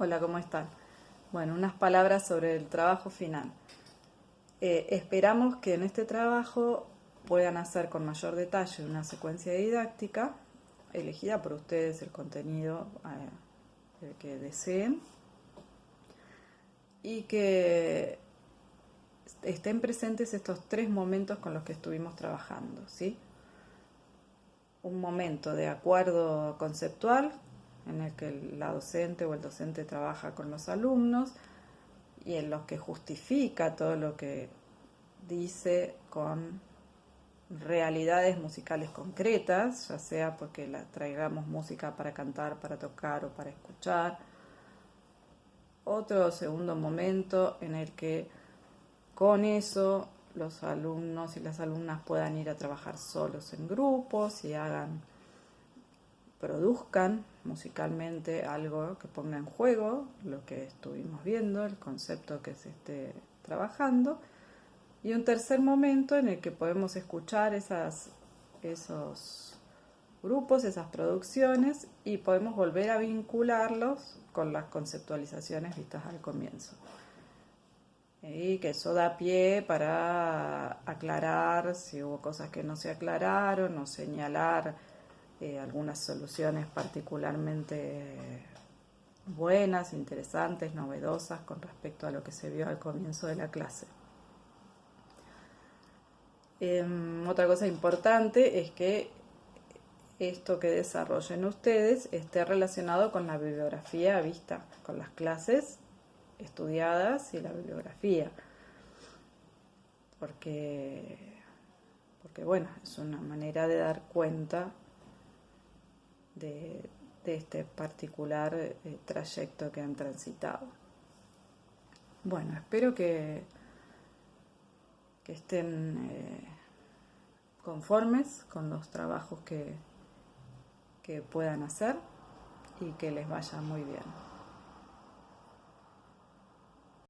Hola, ¿cómo están? Bueno, unas palabras sobre el trabajo final. Eh, esperamos que en este trabajo puedan hacer con mayor detalle una secuencia didáctica elegida por ustedes el contenido eh, que deseen y que estén presentes estos tres momentos con los que estuvimos trabajando, ¿sí? Un momento de acuerdo conceptual en el que la docente o el docente trabaja con los alumnos y en los que justifica todo lo que dice con realidades musicales concretas, ya sea porque la traigamos música para cantar, para tocar o para escuchar. Otro segundo momento en el que con eso los alumnos y las alumnas puedan ir a trabajar solos en grupos y hagan produzcan musicalmente algo que ponga en juego lo que estuvimos viendo, el concepto que se esté trabajando. Y un tercer momento en el que podemos escuchar esas, esos grupos, esas producciones y podemos volver a vincularlos con las conceptualizaciones vistas al comienzo. Y que eso da pie para aclarar si hubo cosas que no se aclararon o señalar eh, algunas soluciones particularmente buenas, interesantes, novedosas con respecto a lo que se vio al comienzo de la clase. Em, otra cosa importante es que esto que desarrollen ustedes esté relacionado con la bibliografía vista, con las clases estudiadas y la bibliografía. Porque, porque bueno, es una manera de dar cuenta de, este particular eh, trayecto que han transitado. Bueno, espero que, que estén eh, conformes con los trabajos que, que puedan hacer y que les vaya muy bien.